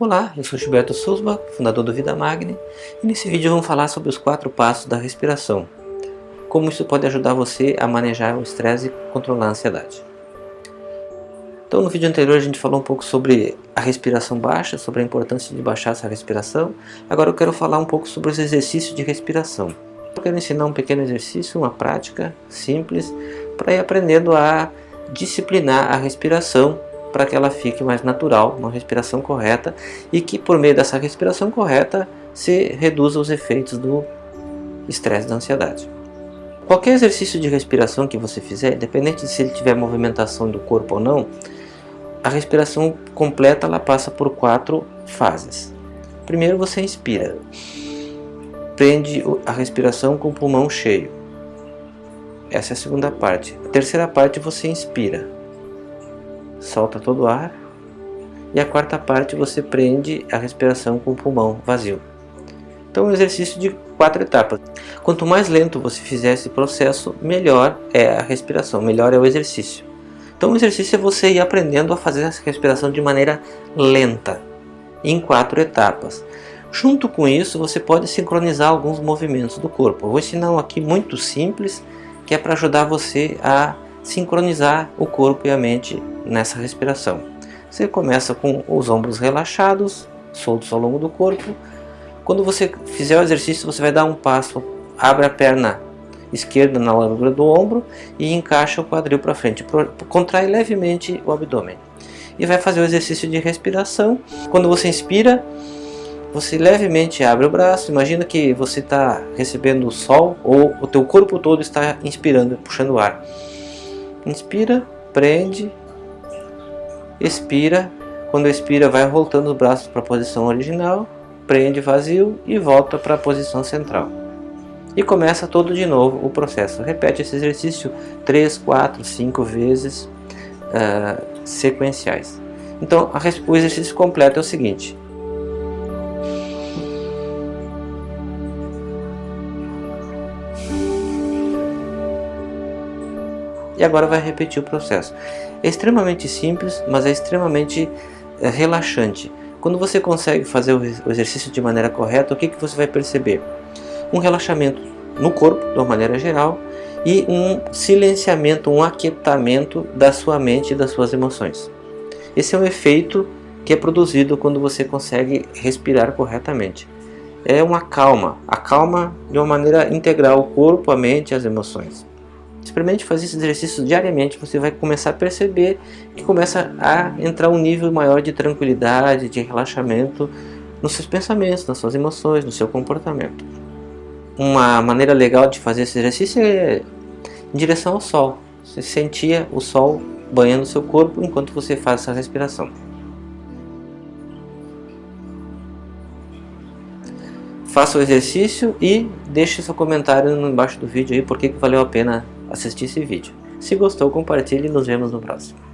Olá, eu sou Gilberto Souza, fundador do Vida Magni, e nesse vídeo vamos falar sobre os quatro passos da respiração. Como isso pode ajudar você a manejar o estresse e controlar a ansiedade. Então no vídeo anterior a gente falou um pouco sobre a respiração baixa, sobre a importância de baixar essa respiração. Agora eu quero falar um pouco sobre os exercícios de respiração. Eu quero ensinar um pequeno exercício, uma prática simples, para ir aprendendo a disciplinar a respiração para que ela fique mais natural, uma respiração correta e que por meio dessa respiração correta se reduza os efeitos do estresse da ansiedade. Qualquer exercício de respiração que você fizer, independente de se ele tiver movimentação do corpo ou não, a respiração completa ela passa por quatro fases. Primeiro você inspira, prende a respiração com o pulmão cheio. Essa é a segunda parte. A terceira parte você inspira, solta todo o ar. E a quarta parte você prende a respiração com o pulmão vazio. Então é um exercício de quatro etapas. Quanto mais lento você fizer esse processo, melhor é a respiração, melhor é o exercício. Então o exercício é você ir aprendendo a fazer essa respiração de maneira lenta, em quatro etapas. Junto com isso, você pode sincronizar alguns movimentos do corpo. Eu vou ensinar um aqui muito simples, que é para ajudar você a sincronizar o corpo e a mente nessa respiração. Você começa com os ombros relaxados, soltos ao longo do corpo. Quando você fizer o exercício, você vai dar um passo, abre a perna esquerda na largura do ombro e encaixa o quadril para frente. Contrai levemente o abdômen. E vai fazer o exercício de respiração. Quando você inspira, você levemente abre o braço. Imagina que você está recebendo o sol ou o teu corpo todo está inspirando, puxando o ar. Inspira, prende, expira. Quando expira, vai voltando os braços para a posição original, prende vazio e volta para a posição central. E começa todo de novo o processo. Repete esse exercício 3, 4, 5 vezes uh, sequenciais. Então, o exercício completo é o seguinte. E agora vai repetir o processo. É extremamente simples, mas é extremamente é, relaxante. Quando você consegue fazer o exercício de maneira correta, o que, que você vai perceber? Um relaxamento no corpo, de uma maneira geral, e um silenciamento, um aquietamento da sua mente e das suas emoções. Esse é um efeito que é produzido quando você consegue respirar corretamente. É uma calma, a calma de uma maneira integral o corpo, a mente e as emoções. Experimente fazer esse exercício diariamente, você vai começar a perceber que começa a entrar um nível maior de tranquilidade, de relaxamento nos seus pensamentos, nas suas emoções, no seu comportamento. Uma maneira legal de fazer esse exercício é em direção ao sol. Você sentia o sol banhando seu corpo enquanto você faz essa respiração. Faça o exercício e deixe seu comentário embaixo do vídeo aí porque que valeu a pena assistir esse vídeo. Se gostou, compartilhe e nos vemos no próximo.